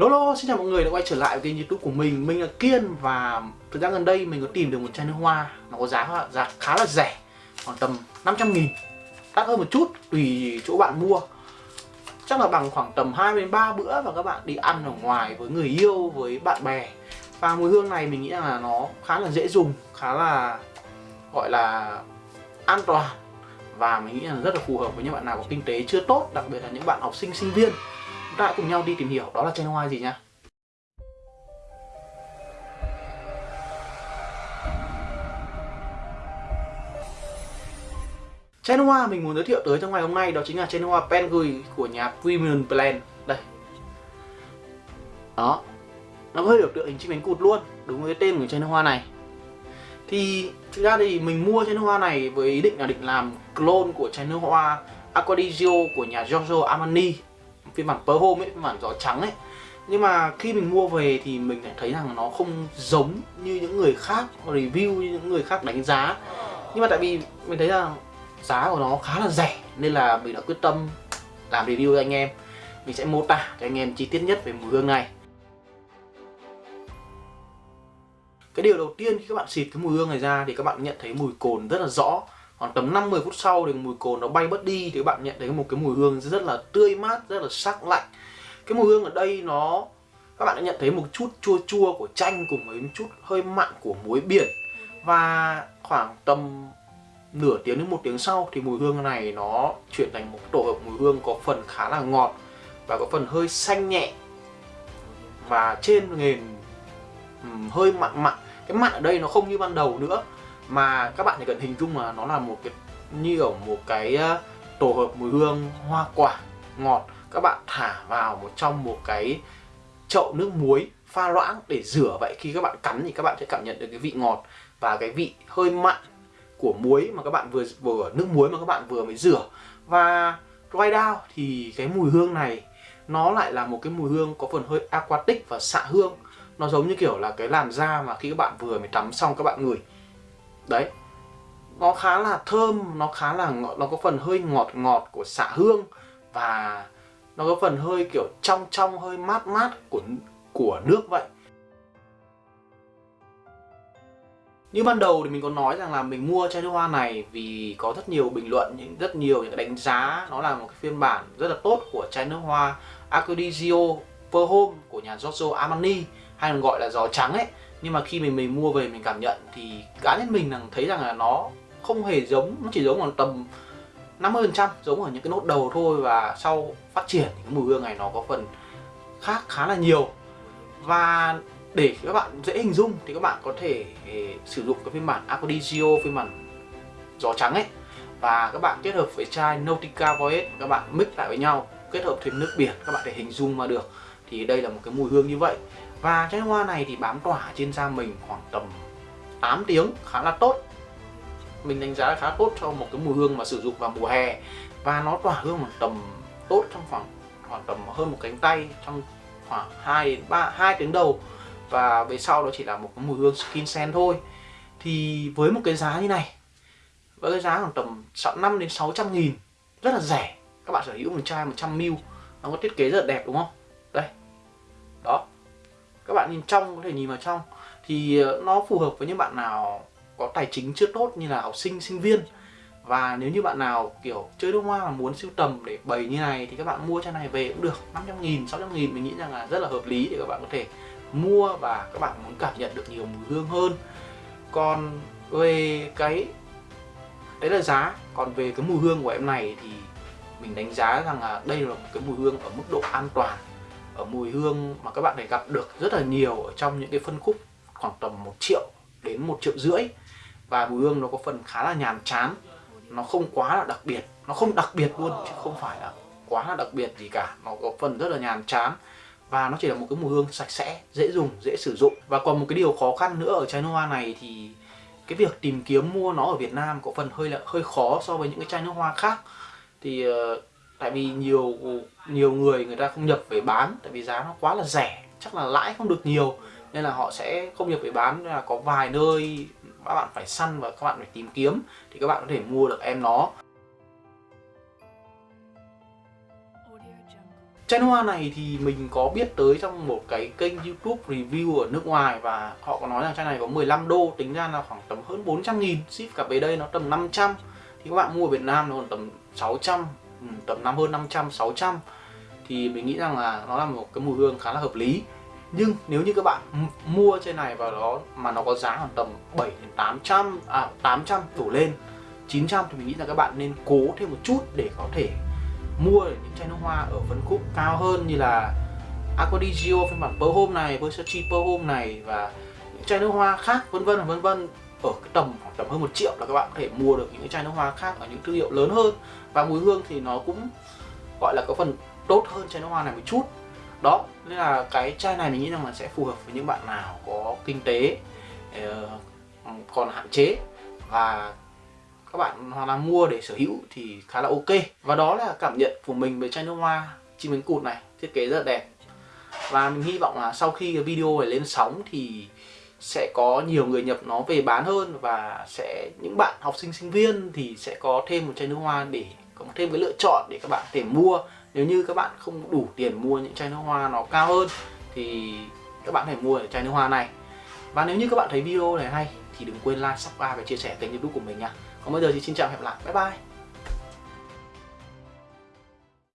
Lolo, xin chào mọi người đã quay trở lại với kênh youtube của mình. Mình là Kiên và thời gian gần đây mình có tìm được một chai nước hoa. Nó có giá giá khá là rẻ Khoảng tầm 500 nghìn. Đắt hơn một chút tùy chỗ bạn mua. Chắc là bằng khoảng tầm 2 đến 3 bữa và các bạn đi ăn ở ngoài với người yêu, với bạn bè. Và mùi hương này mình nghĩ là nó khá là dễ dùng, khá là gọi là an toàn. Và mình nghĩ là rất là phù hợp với những bạn nào có kinh tế chưa tốt Đặc biệt là những bạn học sinh, sinh viên ta hãy cùng nhau đi tìm hiểu. Đó là chai nước hoa gì nha? Chai nước hoa mình muốn giới thiệu tới trong ngày hôm nay đó chính là chai nước hoa Pengui của nhà Premium Plan. Đây. Đó. Nó hơi biểu tượng hình chim cánh cụt luôn. Đúng với cái tên của chai nước hoa này. Thì thực ra thì mình mua chai nước hoa này với ý định là định làm clone của chai nước hoa Aquadigio của nhà Giorgio Armani phiên bản Pearl Home ấy, phiên bản gió trắng ấy. Nhưng mà khi mình mua về thì mình lại thấy rằng nó không giống như những người khác review như những người khác đánh giá. Nhưng mà tại vì mình thấy rằng giá của nó khá là rẻ nên là mình đã quyết tâm làm review cho anh em. Mình sẽ mô tả cho anh em chi tiết nhất về mùi hương này. Cái điều đầu tiên khi các bạn xịt cái mùi hương này ra thì các bạn nhận thấy mùi cồn rất là rõ khoảng tầm 5-10 phút sau thì mùi cồn nó bay bớt đi thì các bạn nhận thấy một cái mùi hương rất là tươi mát, rất là sắc lạnh. Cái mùi hương ở đây nó, các bạn đã nhận thấy một chút chua chua của chanh cùng với một chút hơi mặn của muối biển. Và khoảng tầm nửa tiếng đến một tiếng sau thì mùi hương này nó chuyển thành một tổ hợp mùi hương có phần khá là ngọt và có phần hơi xanh nhẹ. Và trên nền hơi mặn mặn. Cái mặn ở đây nó không như ban đầu nữa mà các bạn chỉ cần hình dung là nó là một cái, như ở một cái ờ, tổ hợp mùi hương, hoa quả, ngọt. Các bạn thả vào một trong một cái chậu nước muối pha loãng để rửa. Vậy khi các bạn cắn thì các bạn sẽ cảm nhận được cái vị ngọt và cái vị hơi mặn của muối mà các bạn vừa vừa, nước muối mà các bạn vừa mới rửa. Và dry down thì cái mùi hương này, nó lại là một cái mùi hương có phần hơi aquatic và xạ hương. Nó giống như kiểu là cái làn da mà khi các bạn vừa mới tắm xong các bạn ngửi đấy. Nó khá là thơm, nó khá là nó có phần hơi ngọt ngọt của xạ hương và nó có phần hơi kiểu trong trong, hơi mát mát của của nước vậy. Như ban đầu thì mình có nói rằng là mình mua chai nước hoa này vì có rất nhiều bình luận, những rất nhiều những đánh giá, nó là một cái phiên bản rất là tốt của chai nước hoa Acrodizio Per Home của nhà Giorgio Armani, hay còn gọi là gió trắng ấy nhưng mà khi mình mình mua về, mình cảm nhận thì cá nhân mình thấy rằng là nó không hề giống, nó chỉ giống khoảng tầm 50 phần trăm, giống ở những cái nốt đầu thôi và sau phát triển thì cái mùi hương này nó có phần khác khá là nhiều. Và để các bạn dễ hình dung thì các bạn có thể ờ, sử dụng cái phiên bản Acrodizio phiên bản gió trắng ấy. Và các bạn kết hợp với chai Nautica Voyage, các bạn mix lại với nhau, kết hợp thêm nước biển các bạn để hình dung mà được. Thì đây là một cái mùi hương như vậy và chai hoa này thì bám tỏa trên da mình khoảng tầm 8 tiếng, khá là tốt. Mình đánh giá là khá tốt cho một cái mùi hương mà sử dụng vào mùa hè. Và nó tỏa hương một tầm tốt trong khoảng khoảng tầm hơn một cánh tay trong khoảng 2 đến 3 2 tiếng đầu. Và về sau đó chỉ là một cái mùi hương skin scent thôi. Thì với một cái giá như này, với cái giá khoảng tầm 5 đến 600 nghìn, rất là rẻ. Các bạn sở hữu một chai 100ml nó có thiết kế rất là đẹp đúng không? Đây. Đó các bạn nhìn trong, có thể nhìn vào trong. Thì ờ, nó phù hợp với những bạn nào có tài chính chưa tốt như là học sinh sinh viên. Và nếu như bạn nào, kiểu, chơi nước hoa mà muốn sưu tầm để bày như này thì các bạn mua chai này về cũng được. 500 nghìn 600 nghìn, mình nghĩ rằng là rất là hợp lý để các bạn có thể mua và các bạn muốn cảm nhận được nhiều mùi hương hơn. Còn về cái, đấy là giá. Còn về cái mùi hương của em này thì mình đánh giá rằng là đây là một cái mùi hương ở mức độ an toàn ở mùi hương mà các bạn thể gặp được rất là nhiều ở trong những cái phân khúc khoảng tầm 1 triệu đến 1 triệu rưỡi. Và mùi hương nó có phần khá là nhàm chán. Nó không quá là đặc biệt. Nó không đặc biệt luôn chứ không phải là quá là đặc biệt gì cả. Nó có phần rất là nhàm chán. Và nó chỉ là một cái mùi hương sạch sẽ dễ dùng dễ sử dụng. Và còn một cái điều khó khăn nữa ở chai nước hoa này thì cái việc tìm kiếm mua nó ở Việt Nam có phần hơi là hơi khó so với những cái chai nước hoa khác. Thì uh, tại vì nhiều nhiều người người ta không nhập về bán, tại vì giá nó quá là rẻ, chắc là lãi không được nhiều, nên là họ sẽ không nhập về bán, nên là có vài nơi các bạn phải săn và các bạn phải tìm kiếm thì các bạn có thể mua được em nó. Chai hoa này thì mình có biết tới trong một cái kênh youtube review ở nước ngoài và họ có nói rằng chai này có 15 đô, tính ra là khoảng tầm hơn 400 nghìn, ship cả về đây nó tầm 500 thì các bạn mua ở Việt Nam nó còn tầm 600 Ừ, tầm năm hơn 500 600 thì mình nghĩ rằng là nó là một cái mùi hương khá là hợp lý. Nhưng nếu như các bạn mua trên này và nó mà nó có giá khoảng tầm 7 đến 800 à 800 đổ lên 900 thì mình nghĩ là các bạn nên cố thêm một chút để có thể mua những chai nước hoa ở phân khúc cao hơn như là Aquadigio phiên bản Pearl Home này, Versace Pearl Home này và những chai nước hoa khác vân vân vân vân ở cái tầm khoảng tầm hơn một triệu là các bạn có thể mua được những cái chai nước hoa khác ở những thương hiệu lớn hơn. Và mùi hương thì nó cũng gọi là có phần tốt hơn chai nước hoa này một chút. Đó, nên là cái chai này mình nghĩ rằng là sẽ phù hợp với những bạn nào có kinh tế ờ, còn hạn chế. Và các bạn hoặc là mua để sở hữu thì khá là ok. Và đó là cảm nhận của mình về chai nước hoa chim cánh cụt này, thiết kế rất là đẹp. Và mình hy vọng là sau khi cái video này lên sóng thì sẽ có nhiều người nhập nó về bán hơn và sẽ những bạn học sinh sinh viên thì sẽ có thêm một chai nước hoa để có thêm cái lựa chọn để các bạn có thể mua. Nếu như các bạn không đủ tiền mua những chai nước hoa nó cao hơn thì các bạn hãy mua mua chai nước hoa này. Và nếu như các bạn thấy video này hay thì đừng quên like, subscribe và chia sẻ kênh youtube của mình nha. Còn bây giờ thì xin chào và hẹn gặp lại. Bye bye.